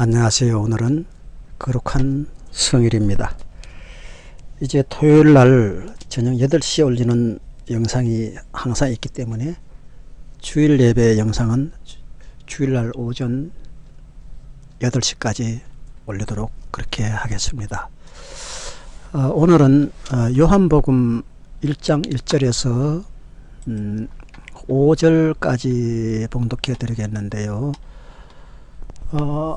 안녕하세요. 오늘은 거룩한 성일입니다. 이제 토요일 날 저녁 8시에 올리는 영상이 항상 있기 때문에 주일 예배 영상은 주일날 오전 8시까지 올리도록 그렇게 하겠습니다. 어, 오늘은 어, 요한복음 1장 1절에서 음, 5절까지 봉독해 드리겠는데요. 어,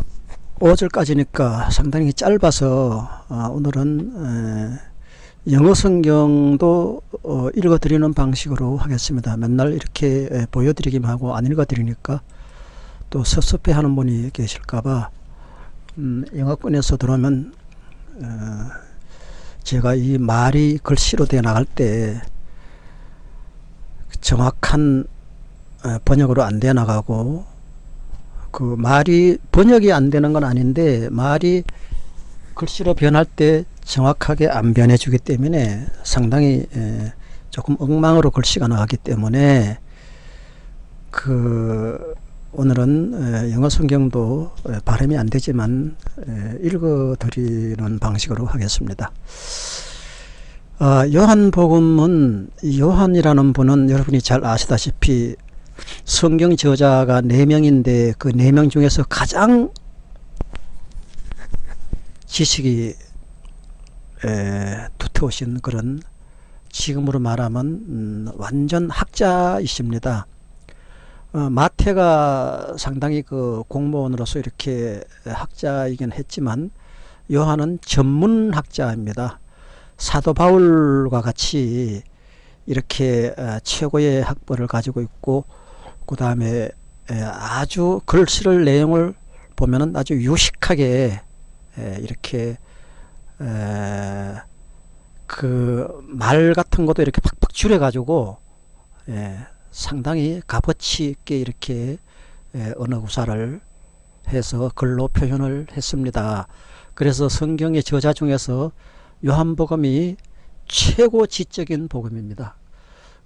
5절까지니까 상당히 짧아서 어, 오늘은 에, 영어 성경도 어, 읽어드리는 방식으로 하겠습니다. 맨날 이렇게 에, 보여드리기만 하고 안 읽어드리니까 또 섭섭해 하는 분이 계실까봐 음, 영어권에서 들어오면 어, 제가 이 말이 글씨로 되어 나갈 때 정확한 어, 번역으로 안 되어 나가고 그 말이 번역이 안 되는 건 아닌데 말이 글씨로 변할 때 정확하게 안 변해 주기 때문에 상당히 조금 엉망으로 글씨가 나가기 때문에 그 오늘은 영어 성경도 발음이 안 되지만 읽어 드리는 방식으로 하겠습니다. 어, 요한복음은 요한이라는 분은 여러분이 잘 아시다시피 성경 저자가 4명인데 그 4명 중에서 가장 지식이 에, 두터우신 그런 지금으로 말하면 음, 완전 학자이십니다. 어, 마태가 상당히 그 공무원으로서 이렇게 학자이긴 했지만 요한은 전문 학자입니다. 사도 바울과 같이 이렇게 어, 최고의 학벌을 가지고 있고 그 다음에 아주 글씨를 내용을 보면은 아주 유식하게 이렇게 그 말 같은 것도 이렇게 팍팍 줄여 가지고 상당히 값어치 있게 이렇게 언어 구사를 해서 글로 표현을 했습니다. 그래서 성경의 저자 중에서 요한복음이 최고 지적인 복음입니다.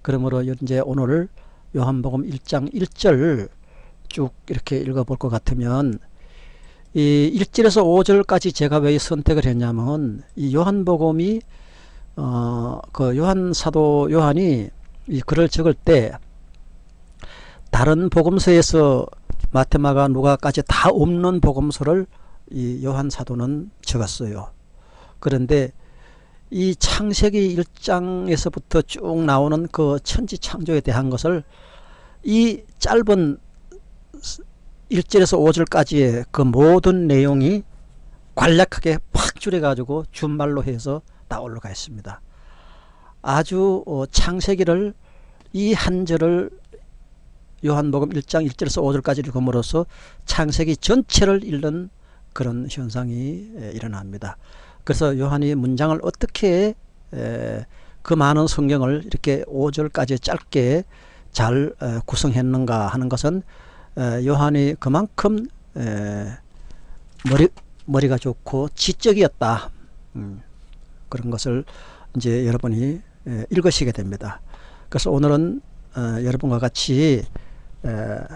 그러므로 이제 오늘 요한복음 1장 1절 쭉 이렇게 읽어볼 것 같으면 이 1절에서 5절까지 제가 왜 선택을 했냐면 이 요한복음이 어 그 요한 사도 요한이 이 글을 적을 때 다른 복음서에서 마테마가 누가까지 다 없는 복음서를 이 요한 사도는 적었어요. 그런데 이 창세기 1장에서부터 쭉 나오는 그 천지 창조에 대한 것을 이 짧은 1절에서 5절까지의 그 모든 내용이 간략하게 팍 줄여가지고 준말로 해서 다 올라가 있습니다. 아주 어, 창세기를 이 한 절을 요한복음 1장 1절에서 5절까지 읽음으로써 창세기 전체를 읽는 그런 현상이 일어납니다. 그래서 요한이 문장을 어떻게 그 많은 성경을 이렇게 5절까지 짧게 잘 구성했는가 하는 것은 요한이 그만큼 머리, 머리가 좋고 지적이었다. 음, 그런 것을 이제 여러분이 읽으시게 됩니다. 그래서 오늘은 어, 여러분과 같이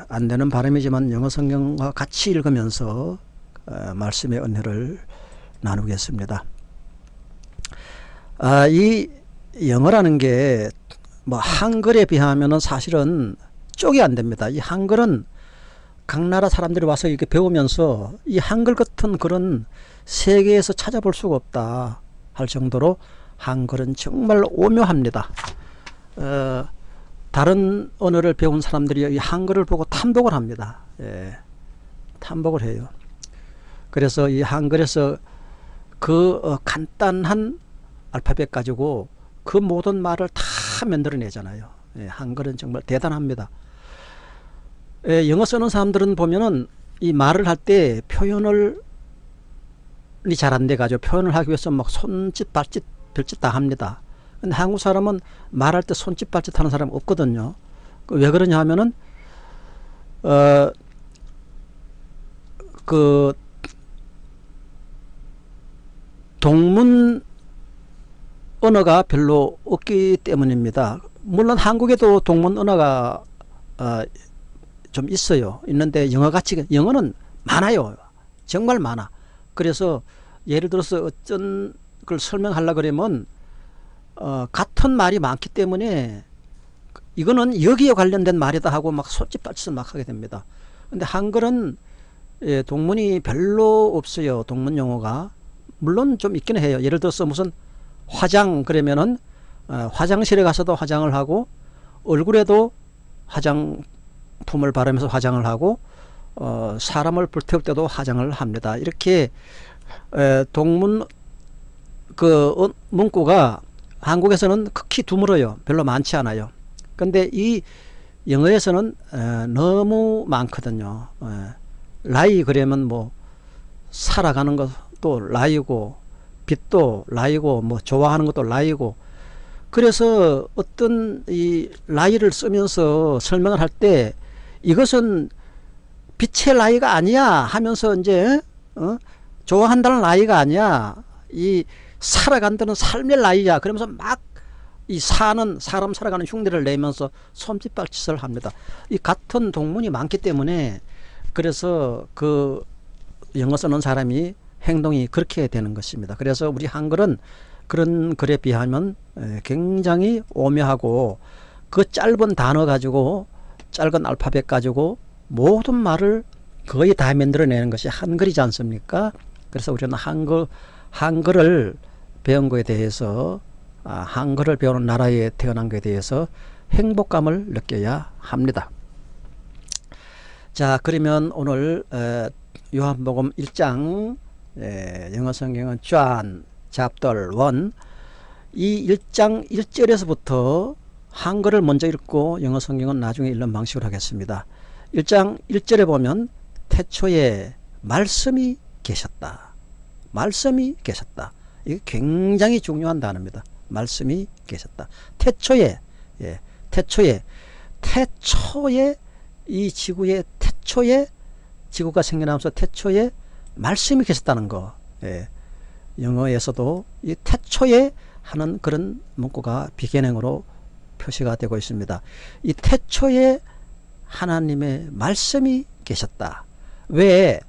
안 되는 발음이지만 영어 성경과 같이 읽으면서 어, 말씀의 은혜를 나누겠습니다. 아, 이 영어라는 게 뭐 한글에 비하면 사실은 쪽이 안 됩니다. 이 한글은 각 나라 사람들이 와서 이렇게 배우면서 이 한글 같은 그런 세계에서 찾아볼 수가 없다 할 정도로 한글은 정말 오묘합니다. 어, 다른 언어를 배운 사람들이 이 한글을 보고 탐복을 합니다. 예, 탐복을 해요. 그래서 이 한글에서 그 어, 간단한 알파벳 가지고 그 모든 말을 다 만들어내잖아요. 예, 한글은 정말 대단합니다. 예, 영어 쓰는 사람들은 보면은 이 말을 할 때 표현을 잘안 돼가지고 표현을 하기 위해서 막 손짓 발짓 별짓 다 합니다. 근데 한국 사람은 말할 때 손짓 발짓 하는 사람 없거든요. 그왜 그러냐 하면은 어 그 동문 언어가 별로 없기 때문입니다. 물론 한국에도 동문 언어가 어, 좀 있어요. 있는데 영어 같이 영어는 많아요. 정말 많아. 그래서 예를 들어서 어떤 걸 설명하려 그러면 어, 같은 말이 많기 때문에 이거는 여기에 관련된 말이다 하고 막 손짓발짓을 막 하게 됩니다. 근데 한글은 예, 동문이 별로 없어요. 동문 용어가. 물론 좀 있긴 해요. 예를 들어서 무슨 화장 그러면은 어, 화장실에 가서도 화장을 하고 얼굴에도 화장품을 바르면서 화장을 하고 어, 사람을 불태울 때도 화장을 합니다. 이렇게 에, 동문 그 어, 문구가 한국에서는 극히 드물어요. 별로 많지 않아요. 근데 이 영어에서는 에, 너무 많거든요. 에, 라이 그러면 뭐 살아가는 것도 라이고 빛도 라이고 뭐 좋아하는 것도 라이고. 그래서 어떤 이 라이를 쓰면서 설명을 할 때 이것은 빛의 라이가 아니야 하면서 이제 어? 좋아한다는 라이가 아니야. 이 살아간다는 삶의 라이야. 그러면서 막 이 사는 사람 살아가는 흉내를 내면서 손짓발 짓을 합니다. 이 같은 동문이 많기 때문에 그래서 그 영어 쓰는 사람이 행동이 그렇게 되는 것입니다 그래서 우리 한글은 그런 글에 비하면 굉장히 오묘하고 그 짧은 단어 가지고 짧은 알파벳 가지고 모든 말을 거의 다 만들어내는 것이 한글이지 않습니까? 그래서 우리는 한글, 한글을 배운 것에 대해서 아, 한글을 배우는 나라에 태어난 것에 대해서 행복감을 느껴야 합니다. 자 그러면 오늘 요한복음 1장 영어 성경은 짠 잡들 원. 이 1장 1절에서부터 한글을 먼저 읽고 영어 성경은 나중에 읽는 방식으로 하겠습니다. 1장 1절에 보면 태초에 말씀이 계셨다. 말씀이 계셨다. 이게 굉장히 중요한 단어입니다. 말씀이 계셨다. 태초에 예, 태초에 태초에 이 지구의 태초에 지구가 생겨나면서 태초에 말씀이 계셨다는 거. 예. 영어에서도 이 태초에 하는 그런 문구가 비견행으로 표시가 되고 있습니다. 이 태초에 하나님의 말씀이 계셨다. 왜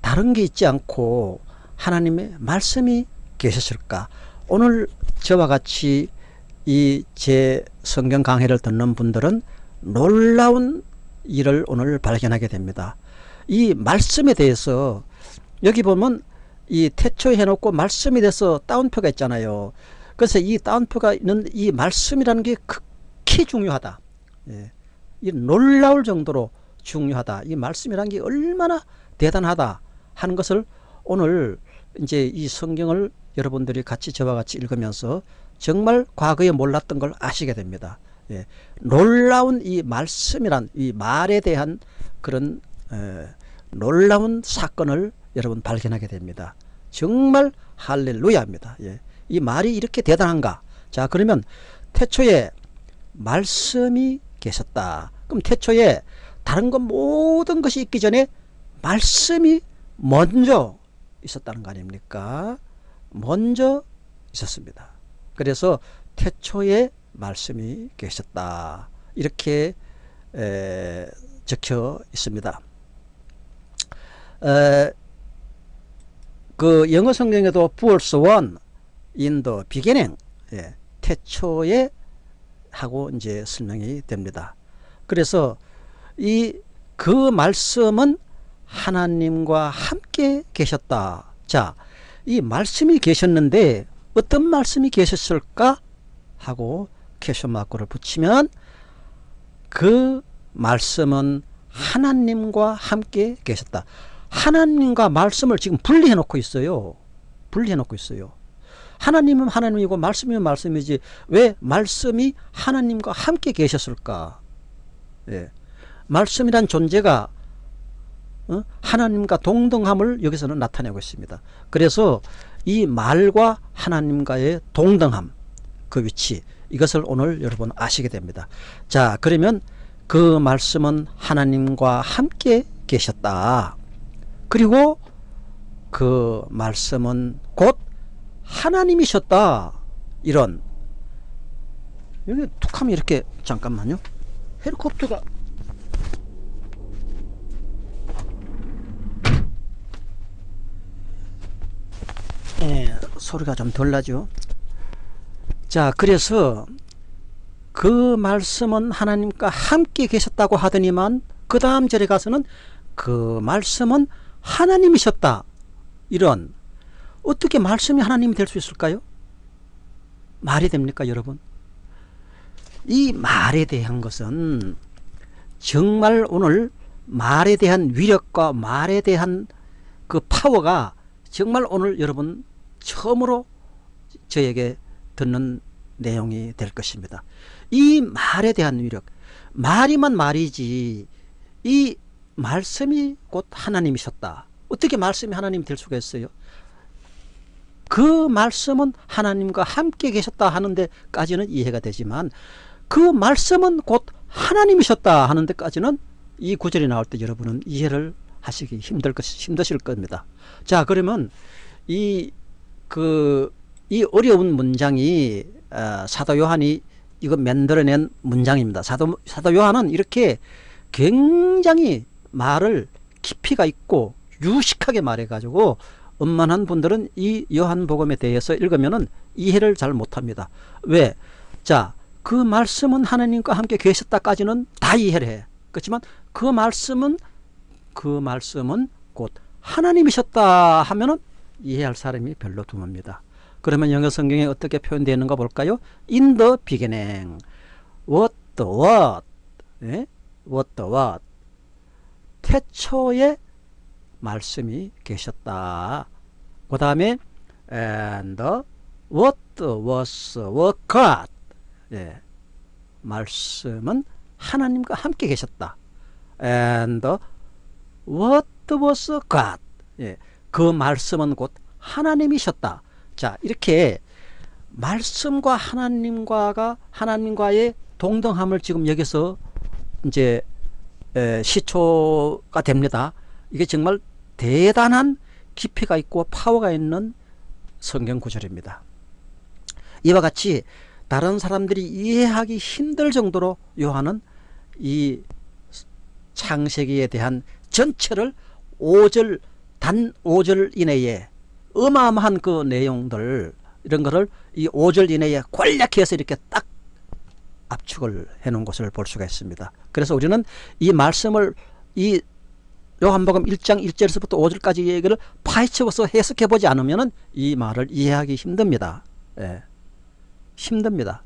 다른 게 있지 않고 하나님의 말씀이 계셨을까? 오늘 저와 같이 이 제 성경 강해를 듣는 분들은 놀라운 일을 오늘 발견하게 됩니다. 이 말씀에 대해서 여기 보면 이 태초에 해놓고 말씀이 돼서 따옴표가 있잖아요. 그래서 이 따옴표가 있는 이 말씀이라는 게 극히 중요하다. 예. 이 놀라울 정도로 중요하다. 이 말씀이라는 게 얼마나 대단하다 하는 것을 오늘 이제 이 성경을 여러분들이 같이 저와 같이 읽으면서 정말 과거에 몰랐던 걸 아시게 됩니다. 예. 놀라운 이 말씀이란 이 말에 대한 그런 에, 놀라운 사건을 여러분 발견하게 됩니다. 정말 할렐루야입니다. 예. 이 말이 이렇게 대단한가? 자 그러면 태초에 말씀이 계셨다. 그럼 태초에 다른 것 모든 것이 있기 전에 말씀이 먼저 있었다는 거 아닙니까? 먼저 있었습니다. 그래서 태초에 말씀이 계셨다. 이렇게 에, 적혀 있습니다. 에, 그 영어 성경에도 verse 1 in the beginning 예, 태초에 하고 이제 설명이 됩니다. 그래서 이 그 말씀은 하나님과 함께 계셨다. 자, 이 말씀이 계셨는데 어떤 말씀이 계셨을까 하고 캐셔 마크를 붙이면 그 말씀은 하나님과 함께 계셨다. 하나님과 말씀을 지금 분리해 놓고 있어요. 분리해 놓고 있어요. 하나님은 하나님이고 말씀이면 말씀이지 왜 말씀이 하나님과 함께 계셨을까? 예. 말씀이란 존재가 어? 하나님과 동등함을 여기서는 나타내고 있습니다. 그래서 이 말과 하나님과의 동등함 그 위치 이것을 오늘 여러분 아시게 됩니다. 자 그러면 그 말씀은 하나님과 함께 계셨다. 그리고 그 말씀은 곧 하나님이셨다. 이런 여기 툭하면 이렇게 잠깐만요. 헬리콥터가 예, 소리가 좀 덜 나죠. 자, 그래서 그 말씀은 하나님과 함께 계셨다고 하더니만 그 다음 절에 가서는 그 말씀은 하나님이셨다. 이런 어떻게 말씀이 하나님이 될 수 있을까요? 말이 됩니까 여러분? 이 말에 대한 것은 정말 오늘 말에 대한 위력과 말에 대한 그 파워가 정말 오늘 여러분 처음으로 저에게 듣는 내용이 될 것입니다. 이 말에 대한 위력 말이만 말이지 이 말씀이 곧 하나님이셨다. 어떻게 말씀이 하나님이 될 수가 있어요? 그 말씀은 하나님과 함께 계셨다 하는 데까지는 이해가 되지만 그 말씀은 곧 하나님이셨다 하는 데까지는 이 구절이 나올 때 여러분은 이해를 하시기 힘들 것 힘드실 겁니다. 자 그러면 이 그 이 어려운 문장이 어, 사도 요한이 이거 만들어낸 문장입니다. 사도 사도 요한은 이렇게 굉장히 말을 깊이가 있고 유식하게 말해가지고 엄만한 분들은 이 요한복음에 대해서 읽으면은 이해를 잘 못합니다. 왜? 자, 그 말씀은 하나님과 함께 계셨다까지는 다 이해를 해. 그렇지만 그 말씀은 그 말씀은 곧 하나님이셨다 하면은 이해할 사람이 별로 드뭅니다. 그러면 영어 성경에 어떻게 표현되어 있는가 볼까요? In the beginning, what the what, 예? what the what, 태초에 말씀이 계셨다. 그 다음에 and what was what God, 예. 말씀은 하나님과 함께 계셨다. and what was God, 예. 그 말씀은 곧 하나님이셨다. 자 이렇게 말씀과 하나님과가 하나님과의 동등함을 지금 여기서 이제 에, 시초가 됩니다. 이게 정말 대단한 깊이가 있고 파워가 있는 성경 구절입니다. 이와 같이 다른 사람들이 이해하기 힘들 정도로 요한은 이 창세기에 대한 전체를 5절 단 5절 이내에 어마어마한 그 내용들 이런 거를 이 5절 이내에 권략해서 이렇게 딱 압축을 해 놓은 것을 볼 수가 있습니다. 그래서 우리는 이 말씀을 이 요한복음 1장 1절에서부터 5절까지 얘기를 파헤쳐서 해석해 보지 않으면 이 말을 이해하기 힘듭니다. 예. 힘듭니다.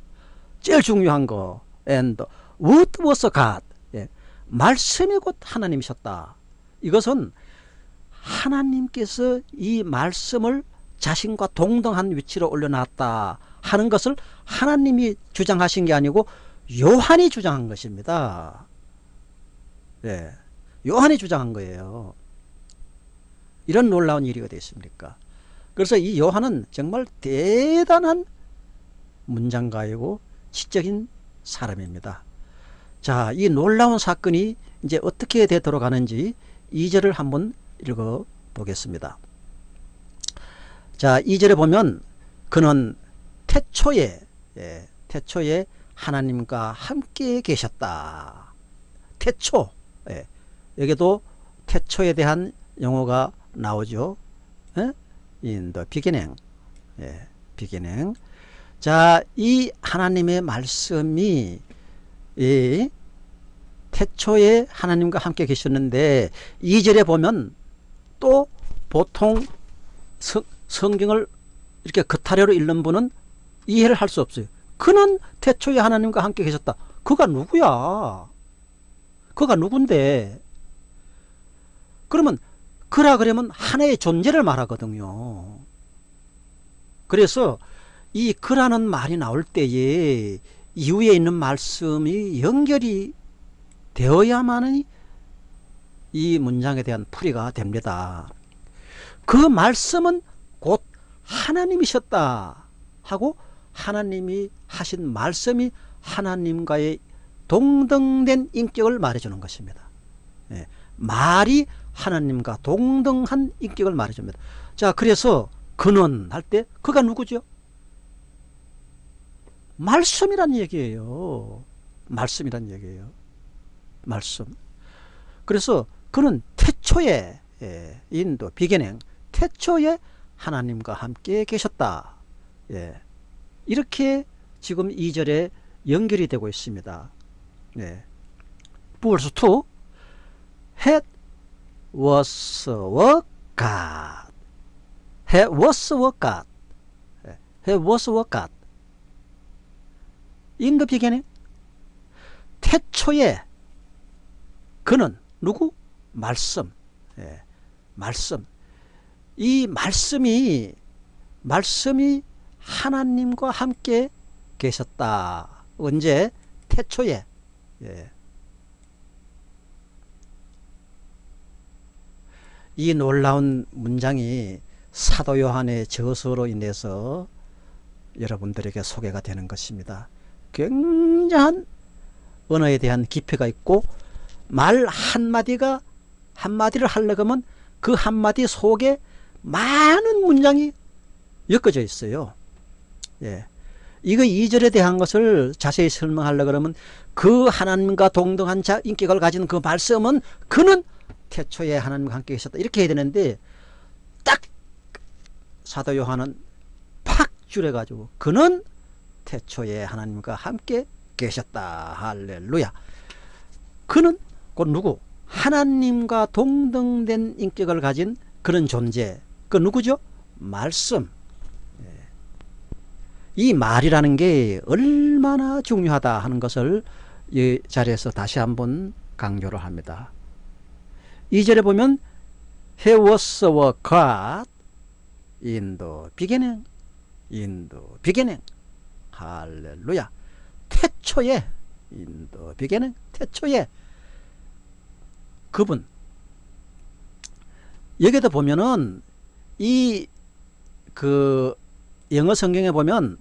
제일 중요한 거 and what was God 예. 말씀이 곧 하나님이셨다. 이것은 하나님께서 이 말씀을 자신과 동등한 위치로 올려놨다 하는 것을 하나님이 주장하신 게 아니고 요한이 주장한 것입니다. 예. 요한이 주장한 거예요. 이런 놀라운 일이 어디 있습니까? 그래서 이 요한은 정말 대단한 문장가이고 지적인 사람입니다. 자, 이 놀라운 사건이 이제 어떻게 되도록 하는지 2절을 한번 읽어 보겠습니다. 자, 2절에 보면 그는 태초에 예, 태초에 하나님과 함께 계셨다. 태초 예, 여기도 태초에 대한 용어가 나오죠. 예? The beginning. 예, beginning. 자, 이 하나님의 말씀이 이 태초에 하나님과 함께 계셨는데 2절에 보면 또 보통 성, 성경을 이렇게 겉타려로 읽는 분은 이해를 할 수 없어요. 그는 태초에 하나님과 함께 계셨다. 그가 누구야? 그가 누군데? 그러면 그라 그러면 하나의 존재를 말하거든요. 그래서 이 그라는 말이 나올 때에 이후에 있는 말씀이 연결이 되어야만이 이 문장에 대한 풀이가 됩니다. 그 말씀은 곧 하나님이셨다 하고 하나님이 하신 말씀이 하나님과의 동등된 인격을 말해주는 것입니다. 예, 말이 하나님과 동등한 인격을 말해줍니다. 자, 그래서 그는 할때 그가 누구죠? 말씀이란 얘기예요. 말씀이란 얘기예요. 말씀. 그래서 그는 태초에 예, 인도 비견행 태초에 하나님과 함께 계셨다. 예. 이렇게 지금 2절에 연결이 되고 있습니다. 예. verse 2 had was were God had was were God 예. had was were God the beginning 태초에 그는 누구? 말씀 예. 말씀 이 말씀이 말씀이 하나님과 함께 계셨다. 언제? 태초에. 예. 이 놀라운 문장이 사도 요한의 저서로 인해서 여러분들에게 소개가 되는 것입니다. 굉장한 언어에 대한 깊이가 있고 말 한마디가 한마디를 하려고 하면 그 한마디 속에 많은 문장이 엮어져 있어요. 예. 이거 2절에 대한 것을 자세히 설명하려 그러면 그 하나님과 동등한 자 인격을 가진 그 말씀은 그는 태초에 하나님과 함께 계셨다. 이렇게 해야 되는데 딱 사도 요한은 팍 줄여가지고 그는 태초에 하나님과 함께 계셨다. 할렐루야. 그는 곧 누구? 하나님과 동등된 인격을 가진 그런 존재. 그 누구죠? 말씀. 이 말이라는 게 얼마나 중요하다 하는 것을 이 자리에서 다시 한번 강조를 합니다. 이 절에 보면 He was our God in the beginning. in the beginning. 할렐루야. 태초에 in the beginning. 태초에 그분 여기도 보면은 이 그 영어 성경에 보면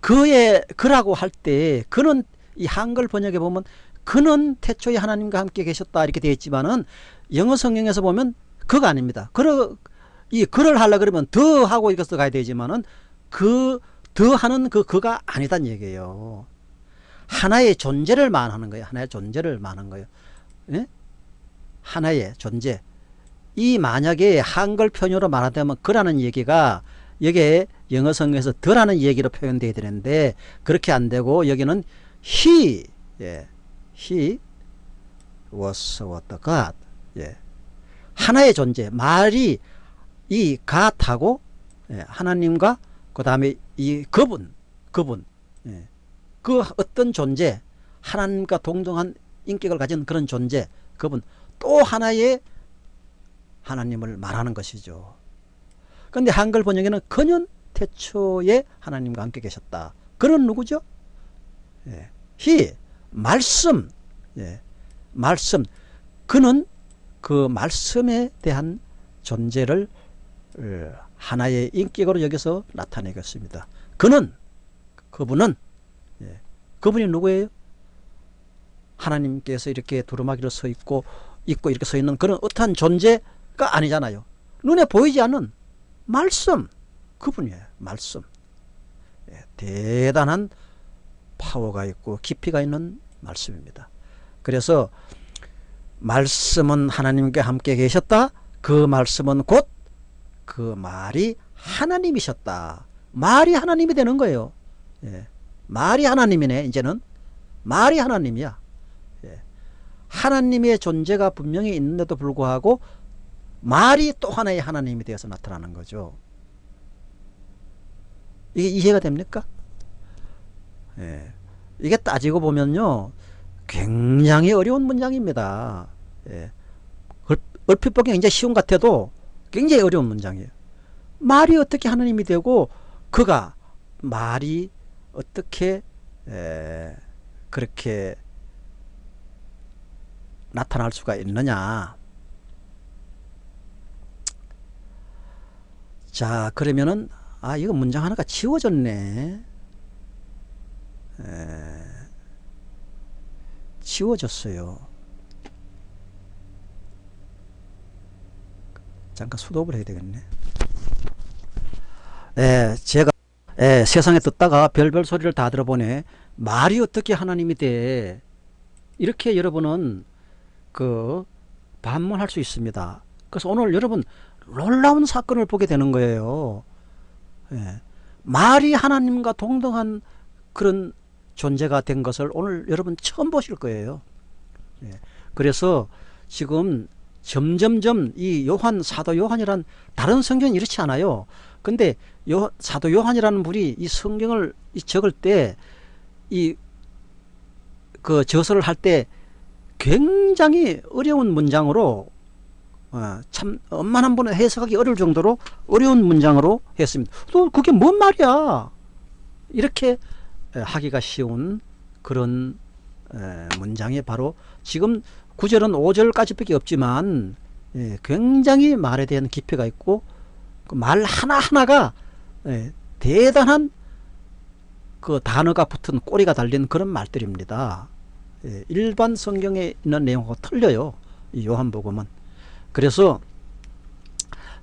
그의 그라고 할 때 그는 이 한글 번역에 보면 그는 태초에 하나님과 함께 계셨다 이렇게 되어 있지만은 영어 성경에서 보면 그가 아닙니다. 그러 이 그를 하려 그러면 더 하고 이것도 가야 되지만은 그 더 하는 그 그가 아니단 얘기예요. 하나의 존재를 말하는 거예요. 하나의 존재를 말하는 거예요. 예? 하나의 존재. 이 만약에 한글 편유로 말하자면 그라는 얘기가 여기에 영어 성경에서 더라는 얘기로 표현되어야 되는데 그렇게 안 되고 여기는 he 예. he was what God 예. 하나의 존재 말이 이 god하고 예. 하나님과 그 다음에 이 그분 그분 예. 그 어떤 존재 하나님과 동등한 인격을 가진 그런 존재 그분 또 하나의 하나님을 말하는 것이죠. 근데 한글 번역에는 그는 태초에 하나님과 함께 계셨다. 그는 누구죠? 예. 히 말씀 예. 말씀 그는 그 말씀에 대한 존재를 어, 하나의 인격으로 여기서 나타내겠습니다. 그는 그분은 예. 그분이 누구예요? 하나님께서 이렇게 두루마기로 서 있고 있고 이렇게 서 있는 그런 어떠한 존재 가 아니잖아요. 눈에 보이지 않는 말씀 그분이에요. 말씀. 예, 대단한 파워가 있고 깊이가 있는 말씀입니다. 그래서 말씀은 하나님께 함께 계셨다. 그 말씀은 곧 그 말이 하나님이셨다. 말이 하나님이 되는 거예요. 예, 말이 하나님이네 이제는 말이 하나님이야. 예, 하나님의 존재가 분명히 있는데도 불구하고 말이 또 하나의 하나님이 되어서 나타나는 거죠. 이게 이해가 됩니까? 예. 이게 따지고 보면요. 굉장히 어려운 문장입니다. 예. 얼핏 보기 굉장히 쉬운 것 같아도 굉장히 어려운 문장이에요. 말이 어떻게 하나님이 되고 그가 말이 어떻게 에, 그렇게 나타날 수가 있느냐 자 그러면은 아 이거 문장 하나가 지워졌네. 에, 지워졌어요. 잠깐 수독을 해야 되겠네. 에, 제가 에, 세상에 듣다가 별별 소리를 다 들어보네. 말이 어떻게 하나님이 돼? 이렇게 여러분은 그 반문할 수 있습니다. 그래서 오늘 여러분 놀라운 사건을 보게 되는 거예요. 예. 말이 하나님과 동등한 그런 존재가 된 것을 오늘 여러분 처음 보실 거예요. 예. 그래서 지금 점점점 이 요한 사도 요한이란 다른 성경은 이렇지 않아요. 근데 요 사도 요한이라는 분이 이 성경을 적을 때 이 그 저서를 할 때 굉장히 어려운 문장으로 어, 참 엄만 번에 해석하기 어려울 정도로 어려운 문장으로 했습니다. 또 그게 뭔 말이야? 이렇게 하기가 쉬운 그런 문장이 바로 지금 구절은 5절까지밖에 없지만 예, 굉장히 말에 대한 깊이가 있고 그 말 하나하나가 예, 대단한 그 단어가 붙은 꼬리가 달린 그런 말들입니다. 예, 일반 성경에 있는 내용하고 틀려요. 이 요한복음은. 그래서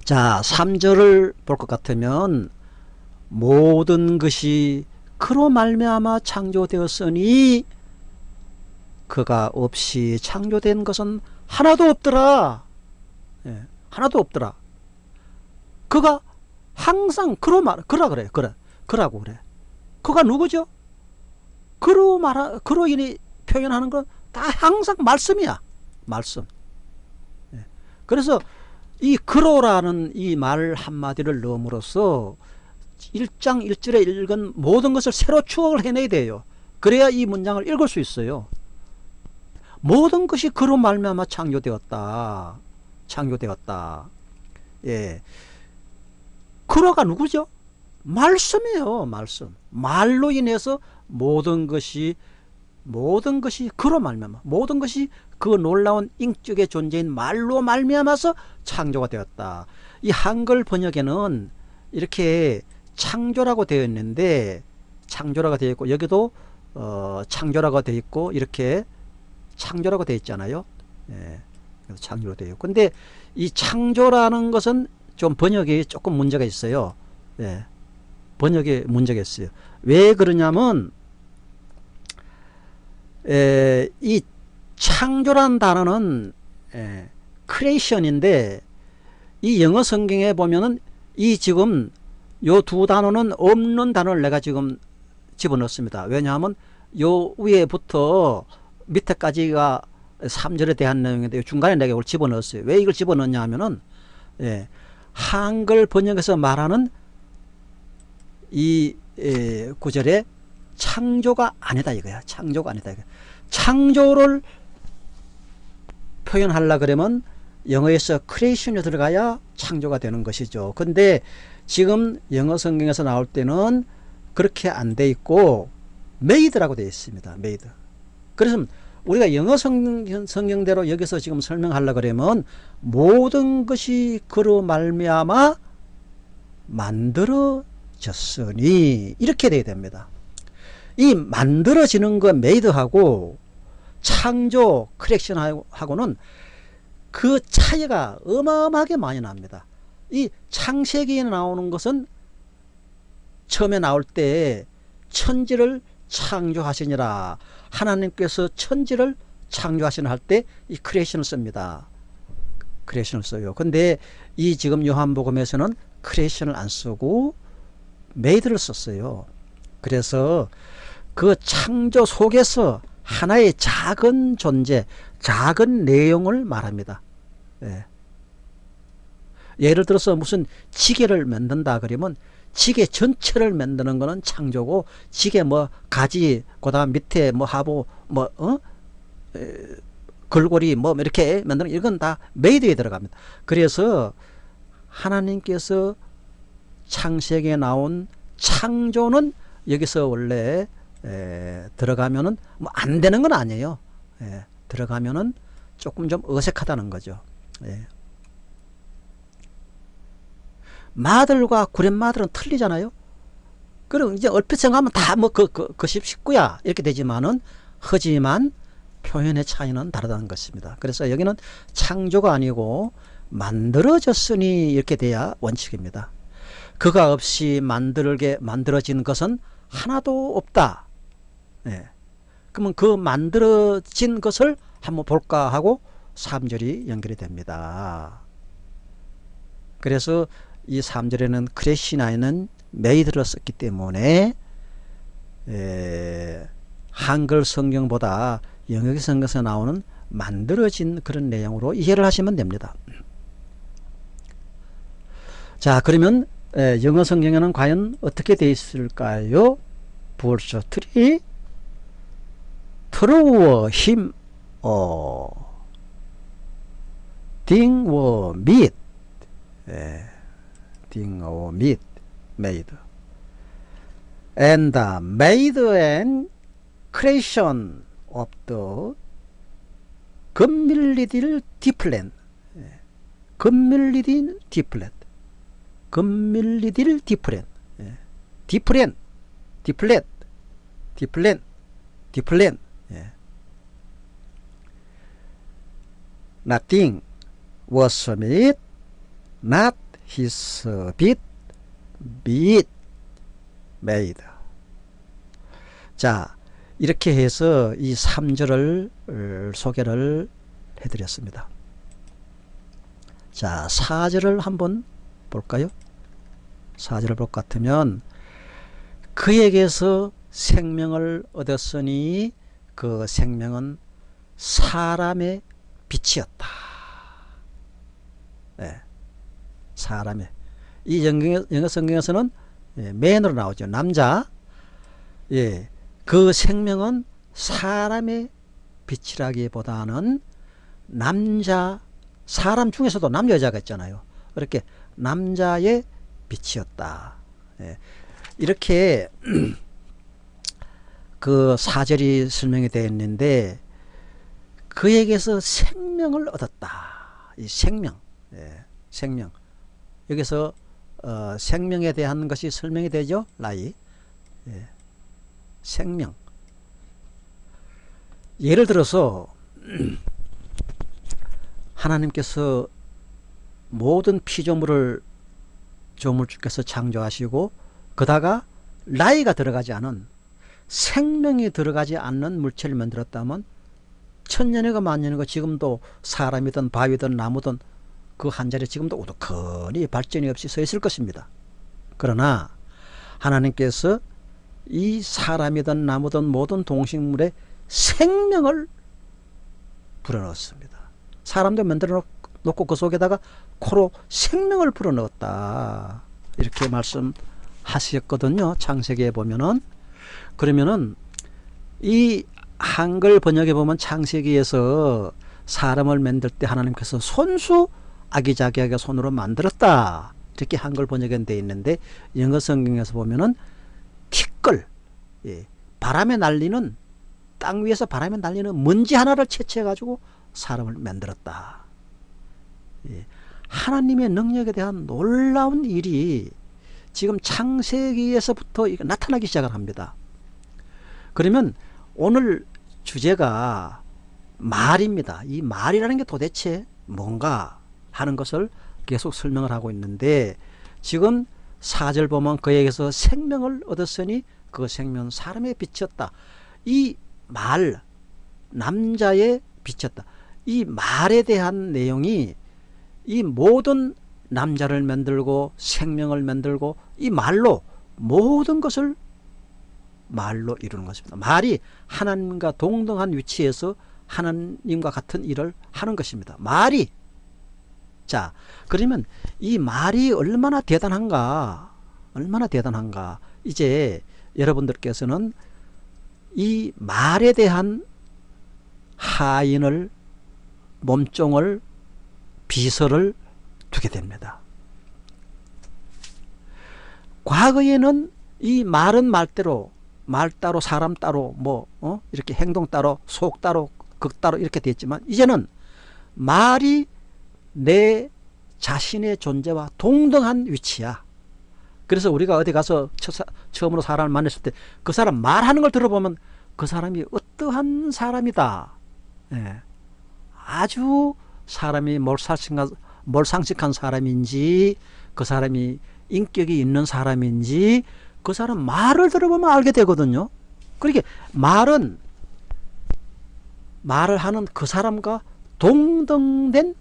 자 3절을 볼 것 같으면 모든 것이 그로 말미암아 창조되었으니 그가 없이 창조된 것은 하나도 없더라. 예, 하나도 없더라. 그가 항상 그로 말 그라 그래 그래 그라고 그래. 그가 누구죠? 그로 말 그로 인해 표현하는 건 다 항상 말씀이야. 말씀. 예. 그래서 이 그로라는 이 말 한마디를 넣음으로써 1장 1절에 읽은 모든 것을 새로 추억을 해내야 돼요. 그래야 이 문장을 읽을 수 있어요. 모든 것이 그로 말미암아 창조되었다. 창조되었다. 예. 그로가 누구죠? 말씀이에요. 말씀. 말로 인해서 모든 것이 모든 것이 그로 말미암아 모든 것이 그 놀라운 인격의 존재인 말로 말미암아서 창조가 되었다. 이 한글 번역에는 이렇게 창조라고 되어 있는데 창조라고 되어 있고 여기도 어, 창조라고 되어 있고 이렇게 창조라고 되어 있잖아요. 예, 창조로 되어 있고 근데 이 창조라는 것은 좀 번역에 조금 문제가 있어요. 예, 번역에 문제가 있어요. 왜 그러냐면 에, 이 창조란 단어는 에, 크레이션인데 이 영어 성경에 보면은 이 지금 요 두 단어는 없는 단어를 내가 지금 집어넣습니다. 왜냐하면 요 위에부터 밑에까지가 3절에 대한 내용인데 중간에 내가 이걸 집어넣었어요. 왜 이걸 집어넣냐 하면은 예, 한글 번역에서 말하는 이 예, 구절에 창조가 아니다 이거야. 창조가 아니다 이거야. 창조를 표현하려 그러면 영어에서 creation이 들어가야 창조가 되는 것이죠. 근데 지금 영어 성경에서 나올 때는 그렇게 안 돼 있고 made라고 되어 있습니다. made. 그래서 우리가 영어 성경, 성경대로 여기서 지금 설명하려 그러면 모든 것이 그로 말미암아 만들어졌으니 이렇게 돼야 됩니다. 이 만들어지는 거 made하고 창조 creation하고는 그 차이가 어마어마하게 많이 납니다. 이 창세기에 나오는 것은 처음에 나올 때 천지를 창조하시니라 하나님께서 천지를 창조하시는 할 때 이 creation을 씁니다. creation을 써요. 근데 이 지금 요한복음에서는 creation을 안 쓰고 made를 썼어요. 그래서 그 창조 속에서 하나의 작은 존재, 작은 내용을 말합니다. 예. 예를 들어서 무슨 지게를 만든다 그러면 지게 전체를 만드는 거는 창조고 지게 뭐 가지 그다음 밑에 뭐 하부 뭐 어? 에, 걸고리 뭐 이렇게 만드는 이건 다 made에 들어갑니다. 그래서 하나님께서 창세기에 나온 창조는 여기서 원래 에, 들어가면은 뭐 안 되는 건 아니에요. 에, 들어가면은 조금 좀 어색하다는 거죠. 예. 마들과 구렛마들은 틀리잖아요. 그럼 이제 얼핏 생각하면 다 뭐 그, 그, 그 식구야 이렇게 되지만은 하지만 표현의 차이는 다르다는 것입니다. 그래서 여기는 창조가 아니고 만들어졌으니 이렇게 돼야 원칙입니다. 그가 없이 만들게 만들어진 것은 하나도 없다. 네. 그러면 그 만들어진 것을 한번 볼까 하고 3절이 연결이 됩니다. 그래서 이 3절에는 creation 아닌 made를 썼기 때문에 에, 한글 성경보다 영역 성경에서 나오는 만들어진 그런 내용으로 이해를 하시면 됩니다. 자 그러면 에, 영어 성경에는 과연 어떻게 되어 있을까요? Verse three through him all things were made 딩워 밋 메이드. And the made and creation of the 금밀리딜 디플랜. 금밀리딜 디플랜. 금밀리딜 디플랜. 디플랜 디플랜 디플랜 디플랜 nothing was made not his bit be it made. 자 이렇게 해서 이 3절을 어, 소개를 해드렸습니다. 자 4절을 한번 볼까요? 4절을 볼 것 같으면 그에게서 생명을 얻었으니 그 생명은 사람의 빛이었다. 네. 사람의 이 영어 성경에서는 예, 맨으로 나오죠. 남자. 예. 그 생명은 사람의 빛이라기보다는 남자 사람 중에서도 남자 여자가 있잖아요. 그렇게 남자의 빛이었다. 예. 이렇게 그 사절이 설명이 되어 있는데 그에게서 생명을 얻었다. 이 생명, 예, 생명. 여기서 어, 생명에 대한 것이 설명이 되죠. 라이. 예, 생명. 예를 들어서 하나님께서 모든 피조물을 조물주께서 창조하시고 그다가 라이가 들어가지 않은 생명이 들어가지 않는 물체를 만들었다면 천년이가 만년이가 지금도 사람이든 바위든 나무든 그 한 자리에 지금도 우두커니 발전이 없이 서 있을 것입니다. 그러나 하나님께서 이 사람이든 나무든 모든 동식물에 생명을 불어넣었습니다. 사람도 만들어 놓고 그 속에다가 코로 생명을 불어넣었다. 이렇게 말씀하셨거든요. 창세기에 보면은 그러면은 이 한글 번역에 보면 창세기에서 사람을 만들 때 하나님께서 손수 아기자기하게 손으로 만들었다. 이렇게 한글 번역에 돼 있는데 영어 성경에서 보면은 티끌 예, 바람에 날리는 땅 위에서 바람에 날리는 먼지 하나를 채취해 가지고 사람을 만들었다. 예, 하나님의 능력에 대한 놀라운 일이 지금 창세기에서부터 나타나기 시작을 합니다. 그러면 오늘 주제가 말입니다. 이 말이라는 게 도대체 뭔가 하는 것을 계속 설명을 하고 있는데 지금 4절 보면 그에게서 생명을 얻었으니 그 생명은 사람의 빛이었다. 이 말, 남자의 빛이었다. 이 말에 대한 내용이 이 모든 남자를 만들고 생명을 만들고 이 말로 모든 것을 말로 이루는 것입니다. 말이 하나님과 동등한 위치에서 하나님과 같은 일을 하는 것입니다. 말이 자 그러면 이 말이 얼마나 대단한가 얼마나 대단한가 이제 여러분들께서는 이 말에 대한 하인을 몸종을 비서를 두게 됩니다. 과거에는 이 말은 말대로 말 따로 사람 따로 뭐 어? 이렇게 행동 따로 속 따로 극 따로 이렇게 됐지만 이제는 말이 내 자신의 존재와 동등한 위치야. 그래서 우리가 어디 가서 처음으로 사람을 만났을 때 그 사람 말하는 걸 들어보면 그 사람이 어떠한 사람이다. 예. 아주 사람이 몰상식한, 몰상식한 사람인지 그 사람이 인격이 있는 사람인지 그 사람 말을 들어보면 알게 되거든요. 그러니까 말은 말을 하는 그 사람과 동등된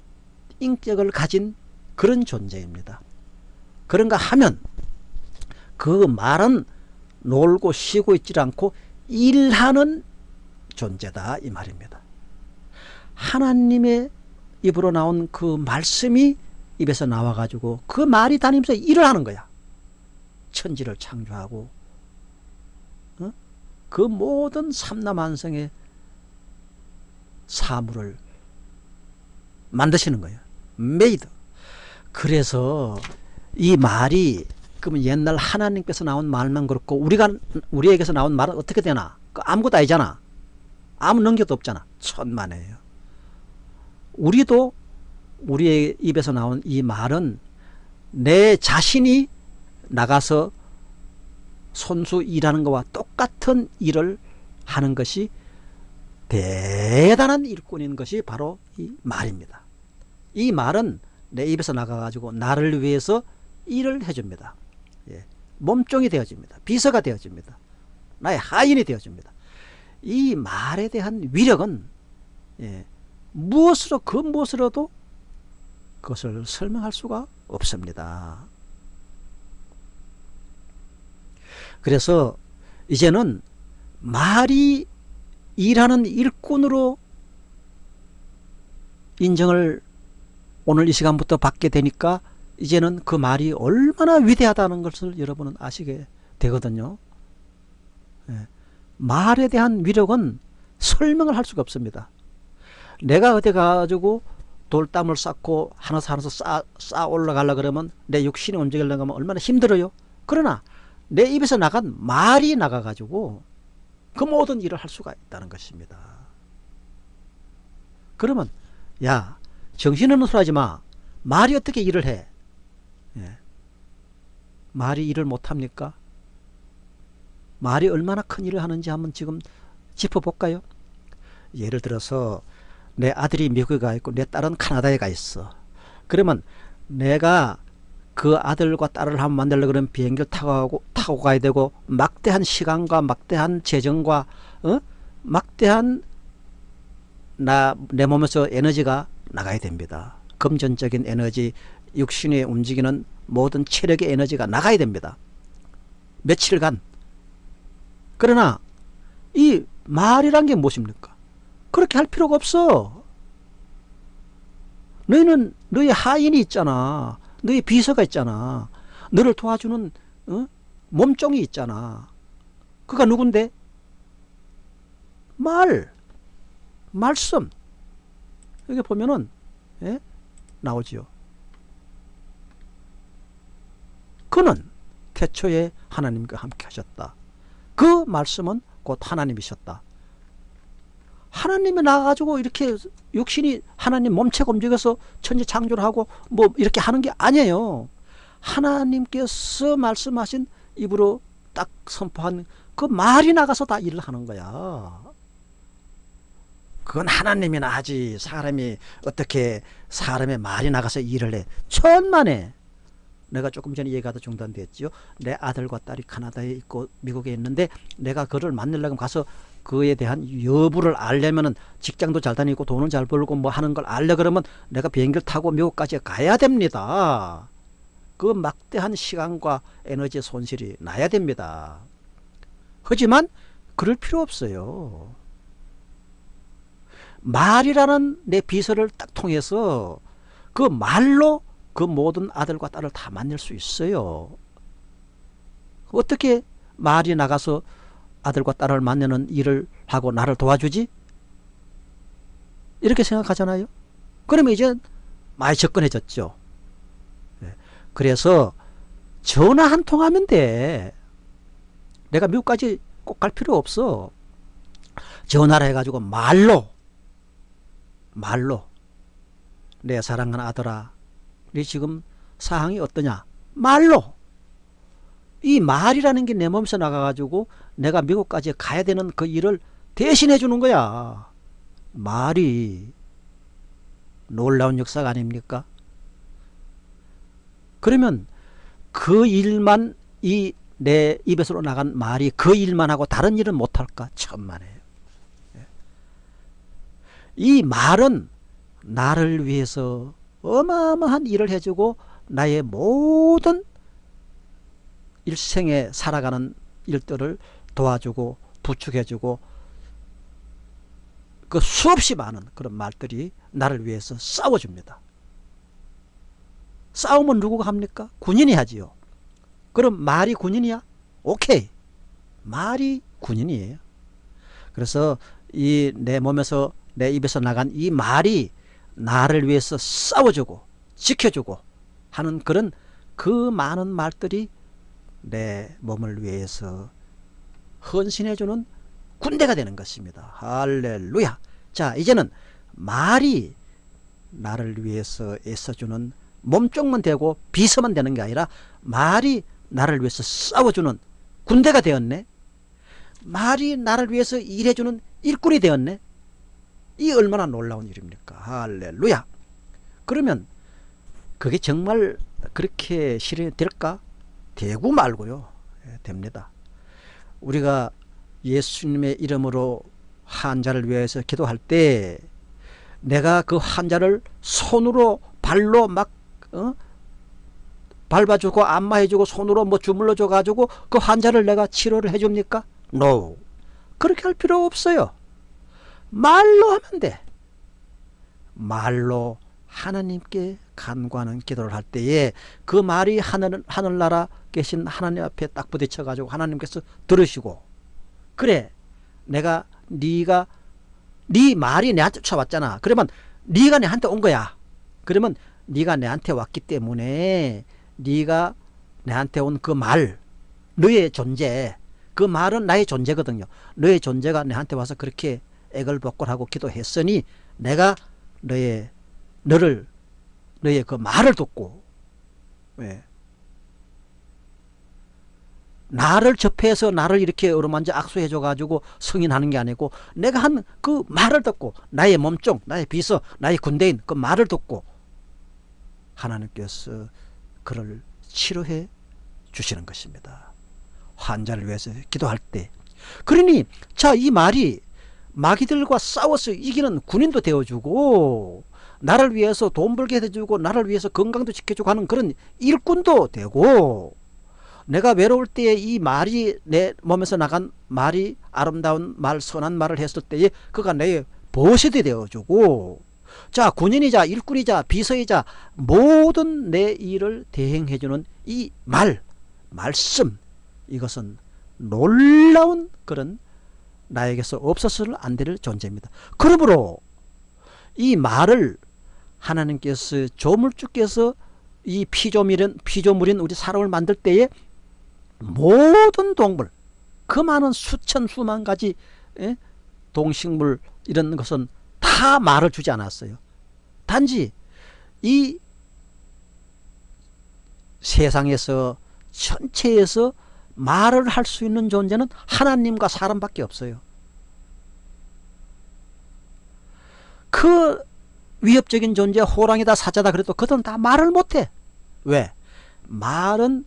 인격을 가진 그런 존재입니다. 그런가 하면 그 말은 놀고 쉬고 있지 않고 일하는 존재다 이 말입니다. 하나님의 입으로 나온 그 말씀이 입에서 나와 가지고 그 말이 다니면서 일을 하는 거야. 천지를 창조하고 어? 그 모든 삼라만성의 사물을 만드시는 거예요. made. 그래서 이 말이 그러면 옛날 하나님께서 나온 말만 그렇고 우리가 우리에게서 나온 말은 어떻게 되나? 그 아무것도 아니잖아. 아무 능력도 없잖아. 천만에요. 우리도 우리의 입에서 나온 이 말은 내 자신이 나가서 손수 일하는 것과 똑같은 일을 하는 것이 대단한 일꾼인 것이 바로 이 말입니다. 이 말은 내 입에서 나가가지고 나를 위해서 일을 해줍니다. 예. 몸종이 되어집니다. 비서가 되어집니다. 나의 하인이 되어집니다. 이 말에 대한 위력은 예. 무엇으로 그 무엇으로도 그것을 설명할 수가 없습니다. 그래서 이제는 말이 일하는 일꾼으로 인정을 오늘 이 시간부터 받게 되니까 이제는 그 말이 얼마나 위대하다는 것을 여러분은 아시게 되거든요. 예. 말에 대한 위력은 설명을 할 수가 없습니다. 내가 어디 가가지고 돌담을 쌓고 하나씩 하나씩 쌓, 쌓 올라가려 그러면 내 육신이 움직이려고 하면 얼마나 힘들어요. 그러나 내 입에서 나간 말이 나가가지고 그 모든 일을 할 수가 있다는 것입니다. 그러면 야 정신없는 소리 하지 마. 말이 어떻게 일을 해? 예. 말이 일을 못합니까? 말이 얼마나 큰 일을 하는지 한번 지금 짚어볼까요? 예를 들어서 내 아들이 미국에 가 있고 내 딸은 카나다에 가 있어. 그러면 내가 그 아들과 딸을 한번 만들려 그러면 비행기를 타고, 타고 가야 되고 막대한 시간과 막대한 재정과 어? 막대한 나 내 몸에서 에너지가 나가야 됩니다. 금전적인 에너지, 육신에 움직이는 모든 체력의 에너지가 나가야 됩니다. 며칠간. 그러나 이 말이란 게 무엇입니까? 그렇게 할 필요가 없어. 너희는 너희 하인이 있잖아. 너희 비서가 있잖아. 너를 도와주는 어? 몸종이 있잖아. 그가 누군데? 말, 말씀. 여기 보면은 예? 나오지요. 그는 태초에 하나님과 함께 하셨다. 그 말씀은 곧 하나님이셨다. 하나님이 나가지고 이렇게 육신이 하나님 몸체가 움직여서 천지 창조를 하고 뭐 이렇게 하는 게 아니에요. 하나님께서 말씀하신 입으로 딱 선포한 그 말이 나가서 다 일을 하는 거야. 그건 하나님이나 하지 사람이 어떻게 사람의 말이 나가서 일을 해 천만에 내가 조금 전에 얘기하다 중단됐죠 내 아들과 딸이 카나다에 있고 미국에 있는데 내가 그를 만나려고 가서 그에 대한 여부를 알려면은 직장도 잘 다니고 돈은 잘 벌고 뭐 하는 걸 알려 그러면 내가 비행기를 타고 미국까지 가야 됩니다. 그 막대한 시간과 에너지 손실이 나야 됩니다. 하지만 그럴 필요 없어요. 말이라는 내 비서를 딱 통해서 그 말로 그 모든 아들과 딸을 다 만날 수 있어요. 어떻게 말이 나가서 아들과 딸을 만나는 일을 하고 나를 도와주지? 이렇게 생각하잖아요. 그러면 이제 많이 접근해졌죠. 예. 그래서 전화 한 통 하면 돼. 내가 미국까지 꼭 갈 필요 없어. 전화를 해가지고 말로 말로 내 사랑하는 아들아 네 지금 상황이 어떠냐 말로 이 말이라는 게 내 몸에서 나가가지고 내가 미국까지 가야 되는 그 일을 대신해 주는 거야. 말이 놀라운 역사가 아닙니까? 그러면 그 일만 이 내 입에서 나간 말이 그 일만 하고 다른 일은 못할까? 천만에요 이 말은 나를 위해서 어마어마한 일을 해주고 나의 모든 일생에 살아가는 일들을 도와주고 부축해주고 그 수없이 많은 그런 말들이 나를 위해서 싸워줍니다. 싸움은 누구가 합니까? 군인이 하지요. 그럼 말이 군인이야? 오케이. 말이 군인이에요. 그래서 이 내 몸에서 내 입에서 나간 이 말이 나를 위해서 싸워주고 지켜주고 하는 그런 그 많은 말들이 내 몸을 위해서 헌신해주는 군대가 되는 것입니다. 할렐루야. 자, 이제는 말이 나를 위해서 애써주는 몸쪽만 되고 비서만 되는 게 아니라 말이 나를 위해서 싸워주는 군대가 되었네. 말이 나를 위해서 일해주는 일꾼이 되었네. 이 얼마나 놀라운 일입니까? 할렐루야. 그러면 그게 정말 그렇게 실현이 될까? 되고 말고요. 예, 됩니다. 우리가 예수님의 이름으로 환자를 위해서 기도할 때 내가 그 환자를 손으로 발로 막 어? 밟아주고 안마해주고 손으로 뭐 주물러줘 가지고 그 환자를 내가 치료를 해줍니까? No. 그렇게 할 필요 없어요. 말로 하면 돼. 말로 하나님께 간구하는 기도를 할 때에 그 말이 하늘, 하늘나라 계신 하나님 앞에 딱 부딪혀 가지고 하나님께서 들으시고 그래 내가 네가 네 말이 내한테 쫓아왔잖아. 그러면 네가 내한테 온 거야. 그러면 네가 내한테 왔기 때문에 네가 내한테 온 그 말 너의 존재 그 말은 나의 존재거든요. 너의 존재가 내한테 와서 그렇게 애걸복걸하고 기도했으니 내가 너의 너를 너의 그 말을 듣고 왜 나를 접해서 나를 이렇게 어루만져 악수해 줘 가지고 승인하는 게 아니고 내가 한 그 말을 듣고 나의 몸종 나의 비서 나의 군대인 그 말을 듣고 하나님께서 그를 치료해 주시는 것입니다. 환자를 위해서 기도할 때. 그러니 자 이 말이 마귀들과 싸워서 이기는 군인도 되어주고 나를 위해서 돈 벌게 해주고 나를 위해서 건강도 지켜주고 하는 그런 일꾼도 되고 내가 외로울 때에 이 말이 내 몸에서 나간 말이 아름다운 말 선한 말을 했을 때에 그가 내 보시이 되어주고 자 군인이자 일꾼이자 비서이자 모든 내 일을 대행해주는 이 말 말씀 이것은 놀라운 그런 나에게서 없어서는 안 될 존재입니다. 그러므로 이 말을 하나님께서 조물주께서 이 피조물인, 피조물인 우리 사람을 만들 때에 모든 동물 그 많은 수천 수만 가지 예? 동식물 이런 것은 다 말을 주지 않았어요 단지 이 세상에서 전체에서 말을 할 수 있는 존재는 하나님과 사람밖에 없어요 그 위협적인 존재 호랑이다 사자다 그래도 그들은 다 말을 못해 왜? 말은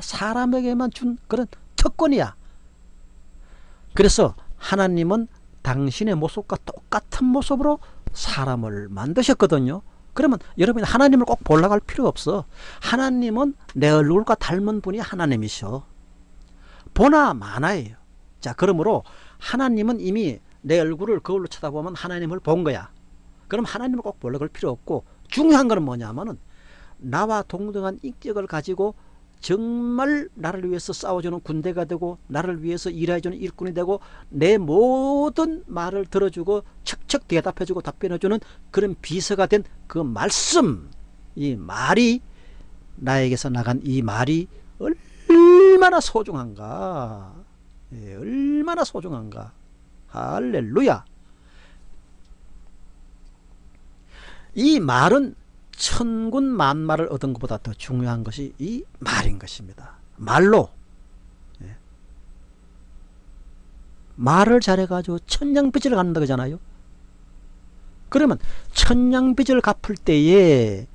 사람에게만 준 그런 특권이야. 그래서 하나님은 당신의 모습과 똑같은 모습으로 사람을 만드셨거든요. 그러면 여러분이 하나님을 꼭 보려고 할 필요 없어. 하나님은 내 얼굴과 닮은 분이 하나님이셔. 보나 마나예요. 자 그러므로 하나님은 이미 내 얼굴을 거울로 쳐다보면 하나님을 본 거야. 그럼 하나님을 꼭 보려고 할 필요 없고 중요한 것은 뭐냐면은 나와 동등한 인격을 가지고 정말 나를 위해서 싸워주는 군대가 되고 나를 위해서 일해주는 일꾼이 되고 내 모든 말을 들어주고 척척 대답해주고 답변해주는 그런 비서가 된 그 말씀 이 말이 나에게서 나간 이 말이 얼마나 소중한가? 예, 얼마나 소중한가? 할렐루야. 이 말은 천군 만마를 얻은 것보다 더 중요한 것이 이 말인 것입니다. 말로 예. 말을 잘해가지고 천냥빚을 갚는다 그잖아요. 그러면 천냥빚을 갚을 때에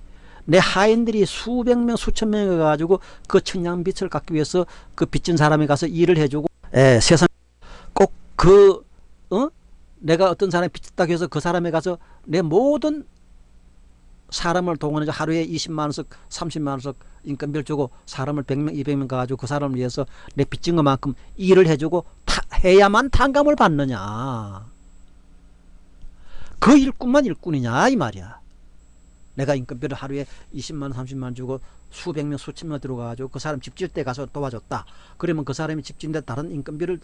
내 하인들이 수백 명 수천 명이 가지고 그 천냥빚을 갚기 위해서 그 빚진 사람이 가서 일을 해주고 에, 예, 세상 꼭그 어? 내가 어떤 사람이 빚졌다고 해서 그 사람에 가서 내 모든 사람을 동원해서 하루에 20만 원씩 30만 원씩 인건비를 주고 사람을 100명 200명 가지고 그 사람을 위해서 내 빚진 것만큼 일을 해주고 타, 해야만 탕감을 받느냐. 그 일꾼만 일꾼이냐 이 말이야. 내가 인건비를 하루에 20만 원 30만 원 주고 수백 명 수천 명 들어가가지고 그 사람 집 지을 때 가서 도와줬다. 그러면 그 사람이 집 짓는데 다른 인건비를